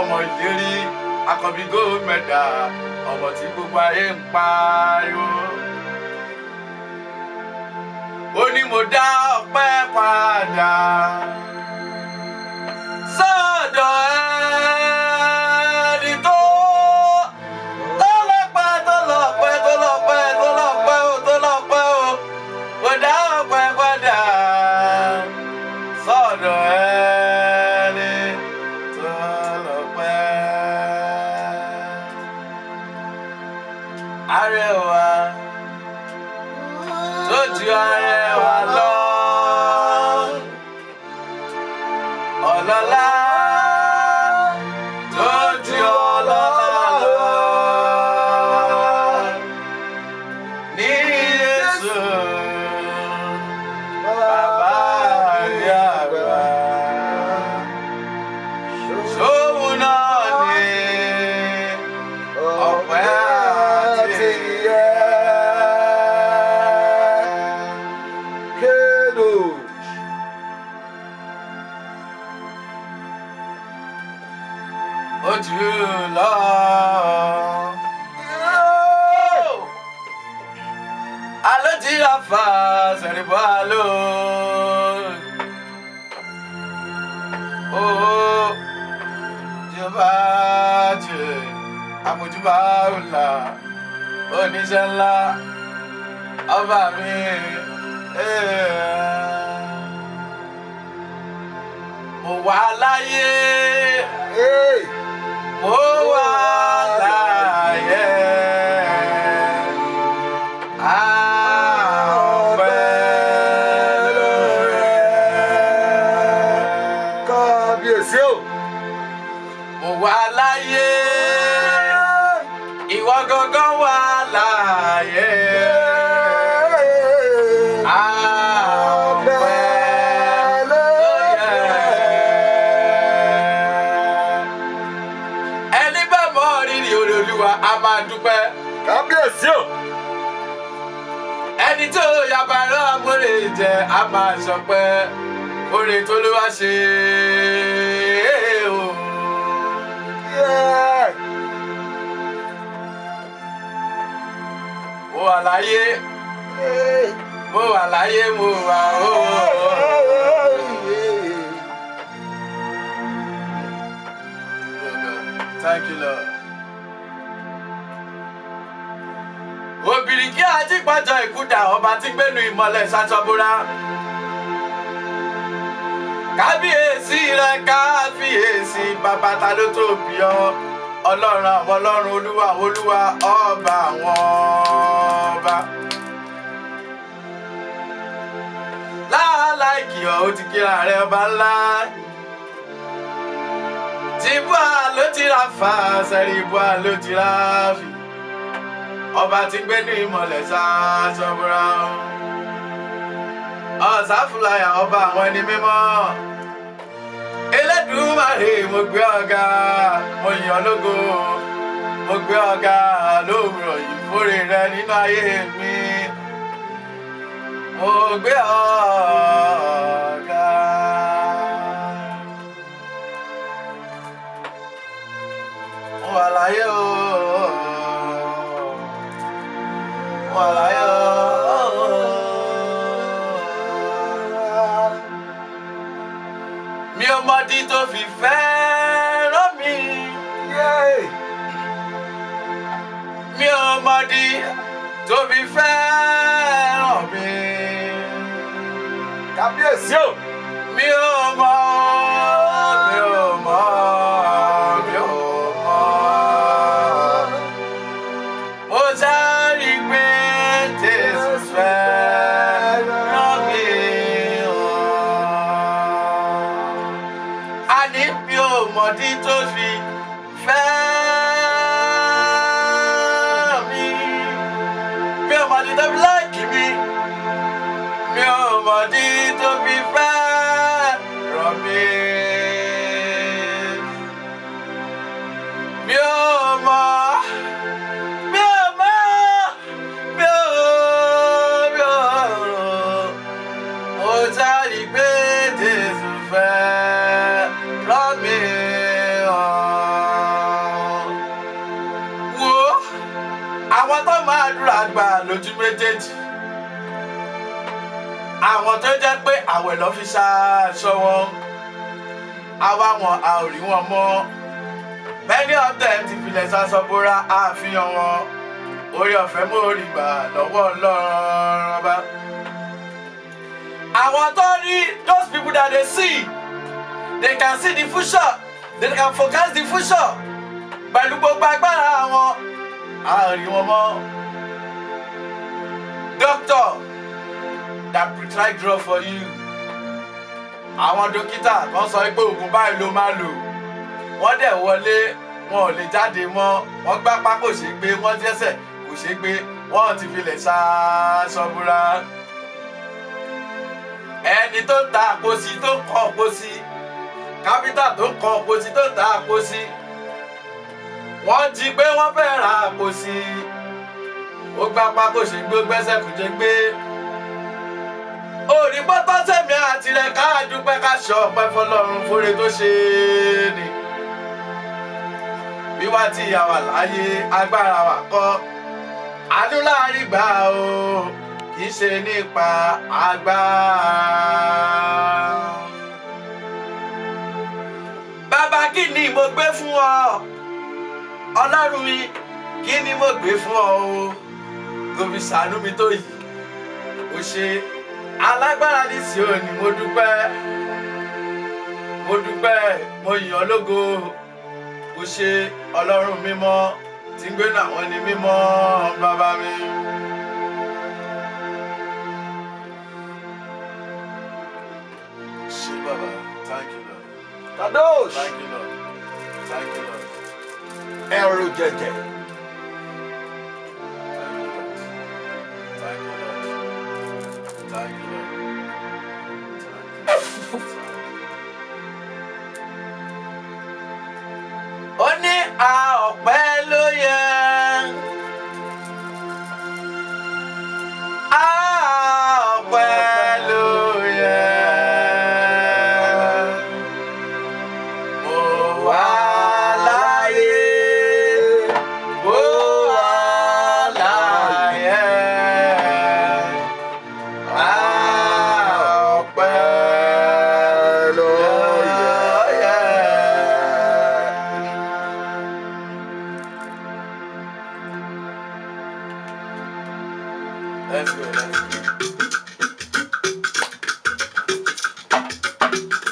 ọmọ ìlérí akọbí gold medal ọmọ tí gbogbo ayé ń pariwo. ó ní mo dá ọpẹ́ padà Arẹwà tó ju arẹwà jù lọ. Ra fa sẹ̀rìbọ̀. Ó jọba jẹ àmójúbà ọ̀la oníṣẹ́ ńlá ọba mi. Mo wà láyé wà láyé. Ìwọ gangan wà láyé. Ẹni bá mọ rírì orí olúwa a máa dúpẹ́ kábíyèsí o. ẹni tó yabara amúre jẹ a máa sọpẹ́ oore tó ló wá ṣe o. láyé mo wà láyé mo wà ó. Thank you, Lord. Obìnrin kí ajípàjọ ìkúdà ọba tí gbénu ìmọ̀lẹ̀ ṣàṣọbúra. Kábíyèsí rẹ̀ káfíyèsí bàbá ta ló tóbi ọ. Ọlọ́run àwọn ọlọ́run olúwa olúwa ọba àwọn ọba. Láàláìkì ọ̀ ó ti kíra rẹ̀ ọba ńlá. Tìbúà ló ti ra fa sẹ́rí ibúà ló ti ra fi ọba tí gbé ní ìmọ̀lẹ̀ ṣáṣọ́búra ọ̀sáfúláyà ọba àwọn ẹni mímọ́ Elédùmarè mo gbé ọ̀gá mo yìn ọ́ lógo mo gbé ọ̀gá lówùrọ̀ yìí fúre rẹ nínú ayé mi mo gbé ọ̀gá. Mo wà láyé o. Mọ̀dí tó fi fẹ́ràn mi. Mi ò mọ̀dí tó fi fẹ́ràn mi. kábíyèsí o. mi ò mọ̀dí tó fi fẹ́ràn àdúrà gbà lójú méjèèjì. Àwọn tó jẹ́ pé àwẹ̀ lọ́ fi ṣaṣọ wọn àwa wọn a ò rí wọn mọ́. Many of them ti filẹ̀ ṣaṣọ́bóra àfihàn wọn. Orí ọ̀fẹ́ mórí gbà lọ́wọ́ ọlọ́run ọba. Àwọn tó rí those people that they see they can see the future they can forecast the future pẹ̀lú gbogbo agbára wọn a ò rí wọn mọ́ doctor that prescribe drug for you. Àwọn dókítà kan sọ pé oògùn báyìí ló máa lò. Wọ́n dẹ̀ wọlé wọn ò lè jáde mọ́. Wọ́n gbápá kò ṣeé gbé wọ́n jẹ́sẹ̀ kò ṣeé gbé wọ́n ti filẹ̀ ṣaṣọ́búra ẹni tó ń ta àpòsí tó ń kọ́ àpòsí kápítà tó ń kọ́ àpòsí tó ń ta àpòsí wọ́n jí gbé wọ́n fẹ́ ra àpòsí ó gbápá kò ṣeé gbé gbẹ́sẹ̀ kò ṣeé gbé orí pátá sẹ́mi àtìrẹ ká dúpẹ́ ká ṣọ ọpẹ́ fọlọ́run fúre tó ṣe é ni. wíwá tí ìyá wà láyé agbára wa kọ́ àánú láàárín gbà o kì í ṣe nípa agbára. bàbá kí ni mo gbé fún ọ ọlọ́run mi kí ni mo gbé fún ọ o kò fi ṣàánú mi tó yìí. Ó ṣe alágbára ní Síónì mo dúpẹ́. Mo dúpẹ́ mo yìn ọ́ lógo. O ṣe ọlọ́run mímọ́ tí ń gbénu àwọn ẹni mímọ́ bàbá mi. ṣé bàbá thank you lord kadosh! Thank you lord thank you lord. ẹrù jẹjẹ like